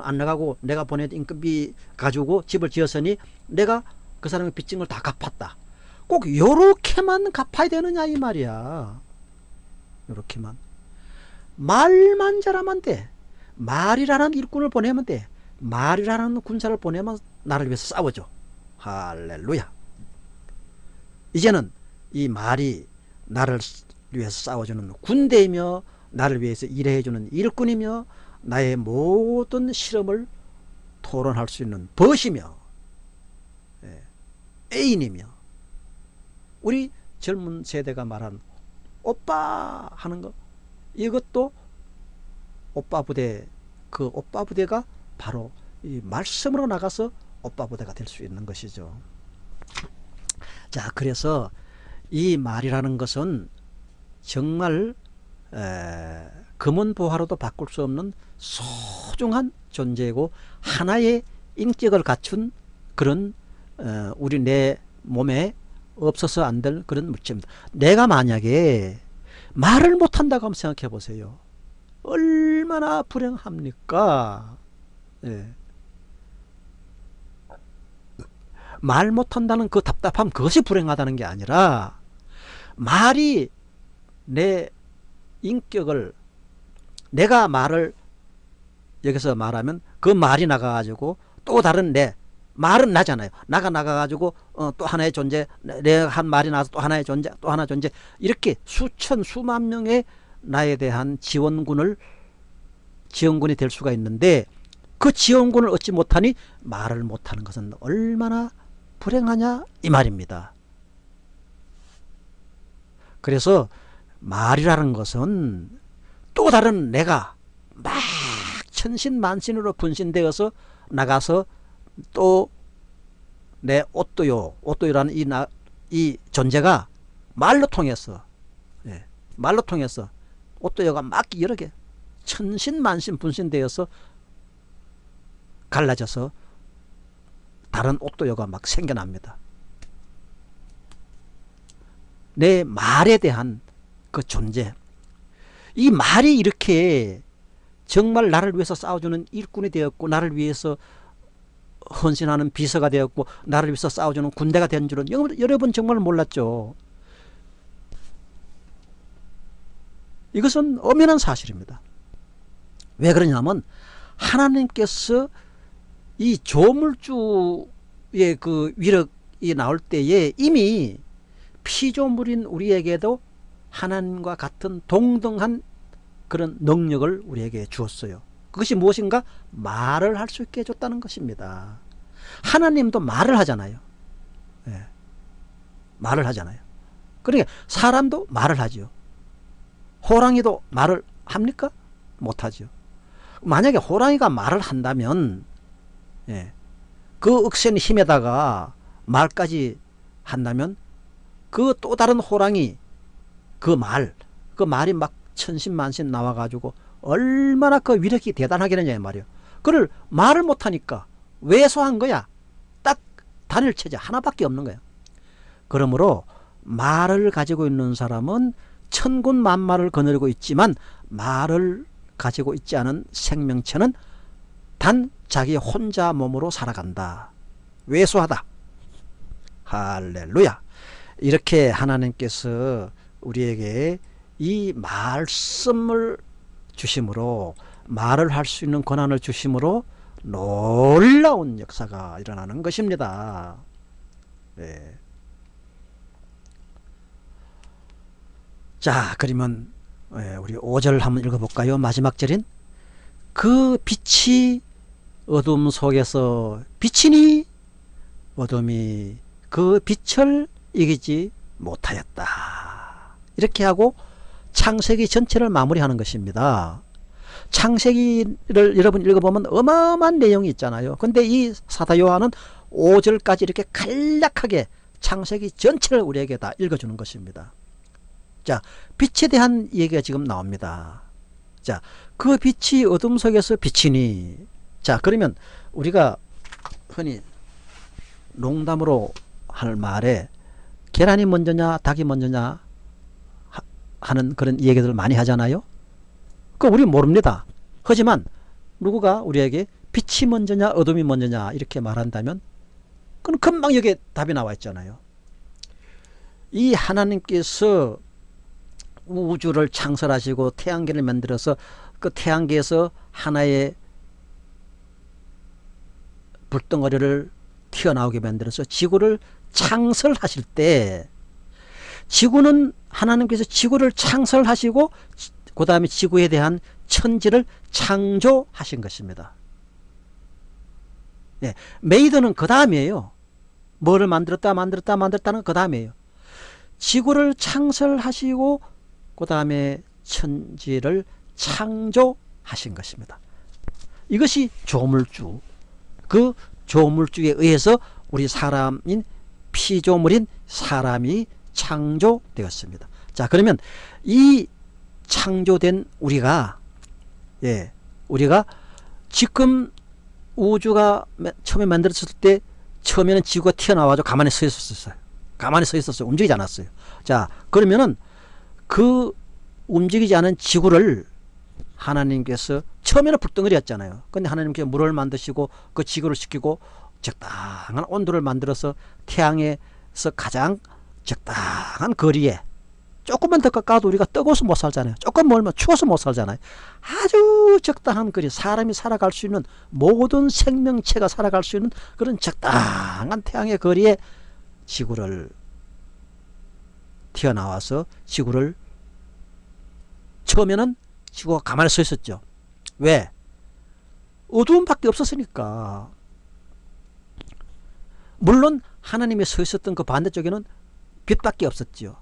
안 나가고 내가 보낸 인건비 가지고 집을 지었으니 내가 그 사람의 빚진 걸 다 갚았다 꼭 요렇게만 갚아야 되느냐 이 말이야. 요렇게만. 말만 잘하면 돼. 말이라는 일꾼을 보내면 돼. 말이라는 군사를 보내면 나를 위해서 싸워줘. 할렐루야. 이제는 이 말이 나를 위해서 싸워주는 군대이며 나를 위해서 일해주는 일꾼이며 나의 모든 실험을 토론할 수 있는 벗이며 예, 애인이며 우리 젊은 세대가 말한 오빠 하는 거 이것도 오빠 부대 그 오빠 부대가 바로 이 말씀으로 나가서 오빠 부대가 될 수 있는 것이죠. 자 그래서 이 말이라는 것은 정말 에, 금은 보화로도 바꿀 수 없는 소중한 존재이고 하나의 인격을 갖춘 그런 어, 우리 내 몸에 없어서 안 될 그런 물체입니다. 내가 만약에 말을 못한다고 한번 생각해 보세요. 얼마나 불행합니까? 예. 말 못한다는 그 답답함 그것이 불행하다는 게 아니라 말이 내 인격을 내가 말을 여기서 말하면 그 말이 나가가지고 또 다른 내 말은 나잖아요. 나가 나가가지고 어, 또 하나의 존재 내가 한 말이 나서 또 하나의 존재 또 하나 존재 이렇게 수천 수만 명의 나에 대한 지원군을 지원군이 될 수가 있는데 그 지원군을 얻지 못하니 말을 못하는 것은 얼마나 불행하냐 이 말입니다. 그래서 말이라는 것은 또 다른 내가 막 천신만신으로 분신되어서 나가서 또내 옷도요 옷도요라는 이, 나, 이 존재가 말로 통해서 예, 말로 통해서 옷도요가 막 여러 개 천신만신 분신되어서 갈라져서 다른 옷도요가 막 생겨납니다. 내 말에 대한 그 존재 이 말이 이렇게 정말 나를 위해서 싸워주는 일꾼이 되었고 나를 위해서 헌신하는 비서가 되었고 나를 위해서 싸워주는 군대가 된 줄은 여러분 정말 몰랐죠. 이것은 엄연한 사실입니다. 왜 그러냐면 하나님께서 이 조물주의 그 위력이 나올 때에 이미 피조물인 우리에게도 하나님과 같은 동등한 그런 능력을 우리에게 주었어요. 그것이 무엇인가? 말을 할 수 있게 해줬다는 것입니다. 하나님도 말을 하잖아요. 예. 말을 하잖아요. 그러니까 사람도 말을 하죠. 호랑이도 말을 합니까? 못하죠. 만약에 호랑이가 말을 한다면 예. 그 억센 힘에다가 말까지 한다면 그 또 다른 호랑이 그 말, 그 말이 막 천신만신 나와가지고 얼마나 그 위력이 대단하겠느냐 말이요. 그를 말을 못하니까 왜소한 거야. 딱 단일 체제 하나밖에 없는 거야. 그러므로 말을 가지고 있는 사람은 천군 만마를 거느리고 있지만 말을 가지고 있지 않은 생명체는 단 자기 혼자 몸으로 살아간다. 왜소하다. 할렐루야. 이렇게 하나님께서 우리에게 이 말씀을 주심으로 말을 할 수 있는 권한을 주심으로 놀라운 역사가 일어나는 것입니다. 네. 자 그러면 예, 우리 5절 한번 읽어볼까요? 마지막 절인 그 빛이 어둠 속에서 비치니 어둠이 그 빛을 이기지 못하였다. 이렇게 하고 창세기 전체를 마무리하는 것입니다. 창세기를 여러분 읽어보면 어마어마한 내용이 있잖아요. 근데 이 사도 요한은 5절까지 이렇게 간략하게 창세기 전체를 우리에게 다 읽어주는 것입니다. 자, 빛에 대한 얘기가 지금 나옵니다. 자, 그 빛이 어둠 속에서 비치니. 자, 그러면 우리가 흔히 농담으로 할 말에 계란이 먼저냐, 닭이 먼저냐 하는 그런 얘기들 많이 하잖아요. 그 우리 모릅니다. 하지만 누구가 우리에게 빛이 먼저냐, 어둠이 먼저냐 이렇게 말한다면 그건 금방 여기에 답이 나와 있잖아요. 이 하나님께서 우주를 창설하시고 태양계를 만들어서 그 태양계에서 하나의 불덩어리를 튀어나오게 만들어서 지구를 창설하실 때 지구는 하나님께서 지구를 창설하시고 그 다음에 지구에 대한 천지를 창조하신 것입니다. 네, made는 그 다음이에요. 뭐를 만들었다 만들었다 만들었다는 그 다음이에요. 지구를 창설하시고 그 다음에 천지를 창조하신 것입니다. 이것이 조물주 그 조물주에 의해서 우리 사람인 피조물인 사람이 창조되었습니다. 자 그러면 이 창조된 우리가 예 우리가 지금 우주가 처음에 만들어졌을 때 처음에는 지구가 튀어나와서 가만히 서 있었어요. 가만히 서 있었어요. 움직이지 않았어요. 자 그러면은 그 움직이지 않은 지구를 하나님께서 처음에는 불덩어리였잖아요. 근데 하나님께서 물을 만드시고 그 지구를 시키고 적당한 온도를 만들어서 태양에서 가장 적당한 거리에 조금만 더 가까워도 우리가 뜨거워서 못 살잖아요. 조금 멀면 추워서 못 살잖아요. 아주 적당한 거리 사람이 살아갈 수 있는 모든 생명체가 살아갈 수 있는 그런 적당한 태양의 거리에 지구를 튀어나와서 지구를 처음에는 지구가 가만히 서 있었죠. 왜? 어두움밖에 없었으니까. 물론 하나님이 서 있었던 그 반대쪽에는 빛밖에 없었죠.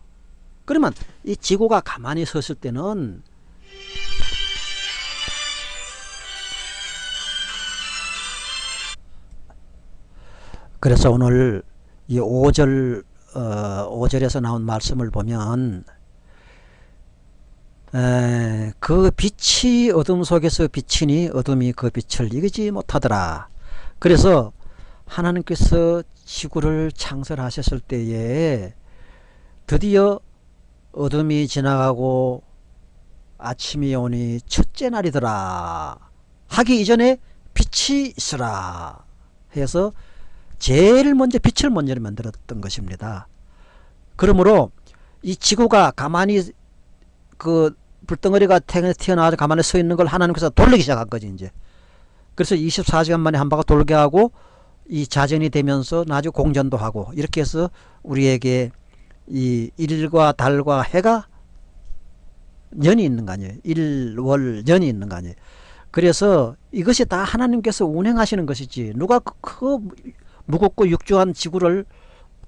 그러면 이 지구가 가만히 섰을 때는 그래서 오늘 이 5절 어, 5절에서 나온 말씀을 보면 에, 그 빛이 어둠 속에서 비치니 어둠이 그 빛을 이기지 못하더라. 그래서 하나님께서 지구를 창설하셨을 때에 드디어 어둠이 지나가고 아침이 오니 첫째 날이더라 하기 이전에 빛이 있으라 해서 제일 먼저 빛을 먼저 만들었던 것입니다. 그러므로 이 지구가 가만히 그 불덩어리가 튀어나와서 가만히 서 있는 걸 하나님께서 돌리기 시작한 거지 이제. 그래서 24시간 만에 한 바퀴 돌게 하고 이 자전이 되면서 나중 공전도 하고 이렇게 해서 우리에게 이 일과 달과 해가 년이 있는 거 아니에요. 일, 월, 년이 있는 거 아니에요. 그래서 이것이 다 하나님께서 운행하시는 것이지 누가 그, 그 무겁고 육중한 지구를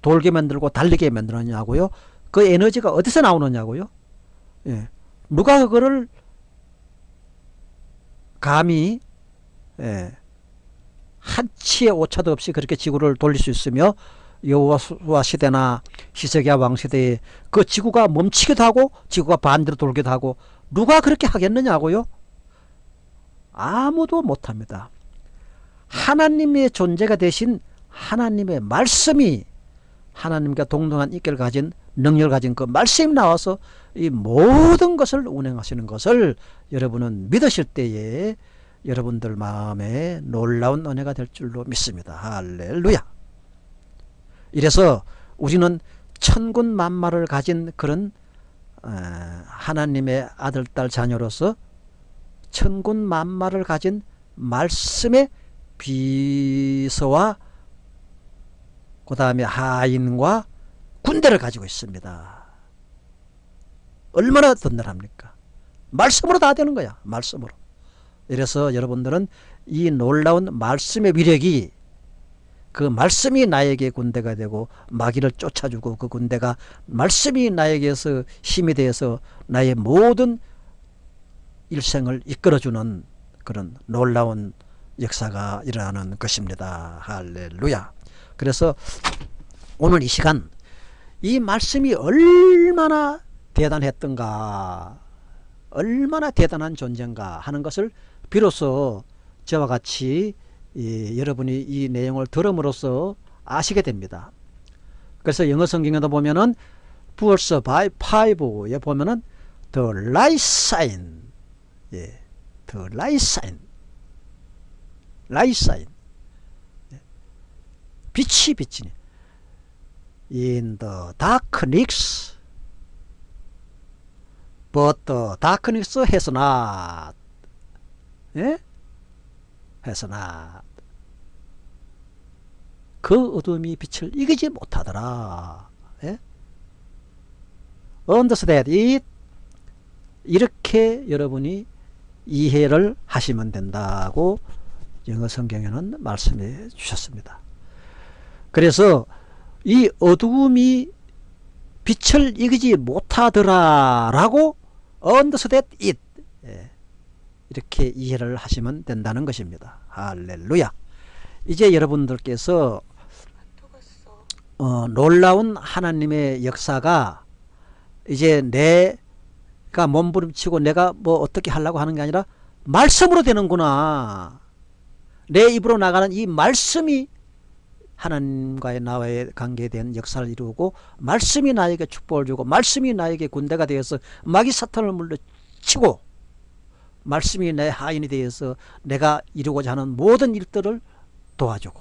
돌게 만들고 달리게 만들었냐고요. 그 에너지가 어디서 나오느냐고요. 예. 누가 그거를 감히 예. 한치의 오차도 없이 그렇게 지구를 돌릴 수 있으며 여호와 시대나 히스기야 왕 시대에 그 지구가 멈추기도 하고 지구가 반대로 돌기도 하고 누가 그렇게 하겠느냐고요? 아무도 못합니다. 하나님의 존재가 되신 하나님의 말씀이 하나님과 동등한 인격을 가진 능력을 가진 그 말씀이 나와서 이 모든 것을 운행하시는 것을 여러분은 믿으실 때에 여러분들 마음에 놀라운 은혜가 될 줄로 믿습니다. 할렐루야. 이래서 우리는 천군 만마를 가진 그런 어, 하나님의 아들 딸 자녀로서 천군 만마를 가진 말씀의 비서와 그 다음에 하인과 군대를 가지고 있습니다. 얼마나 든든합니까? 말씀으로 다 되는 거야. 말씀으로. 이래서 여러분들은 이 놀라운 말씀의 위력이 그 말씀이 나에게 군대가 되고 마귀를 쫓아주고 그 군대가 말씀이 나에게서 힘이 되어서 나의 모든 일생을 이끌어주는 그런 놀라운 역사가 일어나는 것입니다. 할렐루야. 그래서 오늘 이 시간 이 말씀이 얼마나 대단했던가 얼마나 대단한 존재인가 하는 것을 비로소 저와 같이 이, 여러분이 이 내용을 들음으로써 아시게 됩니다. 그래서 영어 성경에도 보면은 verse by 5에 보면은 the light sign 예, the light sign light sign 예. 빛이 비치니 in the darkness but the darkness has not 예? Not 그 어둠이 빛을 이기지 못하더라 예? understand 이렇게 여러분이 이해를 하시면 된다고 영어 성경에는 말씀해 주셨습니다. 그래서 이 어두움이 빛을 이기지 못하더라 라고 understand it 예, 이렇게 이해를 하시면 된다는 것입니다. 할렐루야 이제 여러분들께서 어, 놀라운 하나님의 역사가 이제 내가 몸부림치고 내가 뭐 어떻게 하려고 하는 게 아니라 말씀으로 되는구나. 내 입으로 나가는 이 말씀이 하나님과의 나와의 관계에 대한 역사를 이루고 말씀이 나에게 축복을 주고 말씀이 나에게 군대가 되어서 마귀 사탄을 물러치고 말씀이 내 하인이 되어서 내가 이루고자 하는 모든 일들을 도와주고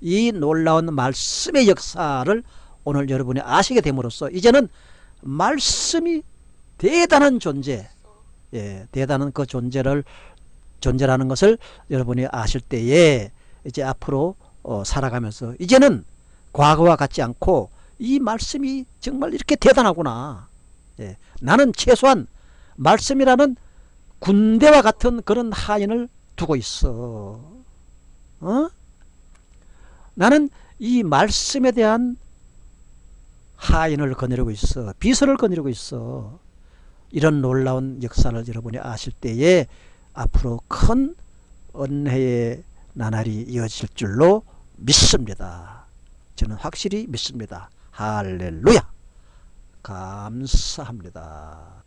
이 놀라운 말씀의 역사를 오늘 여러분이 아시게 됨으로써 이제는 말씀이 대단한 존재 예, 대단한 그 존재를 존재라는 것을 여러분이 아실 때에 이제 앞으로 어, 살아가면서 이제는 과거와 같지 않고 이 말씀이 정말 이렇게 대단하구나. 예, 나는 최소한 말씀이라는 군대와 같은 그런 하인을 두고 있어. 어? 나는 이 말씀에 대한 하인을 거느리고 있어. 비서를 거느리고 있어. 이런 놀라운 역사를 여러분이 아실 때에 앞으로 큰 은혜의 나날이 이어질 줄로 믿습니다. 저는 확실히 믿습니다. 할렐루야! 감사합니다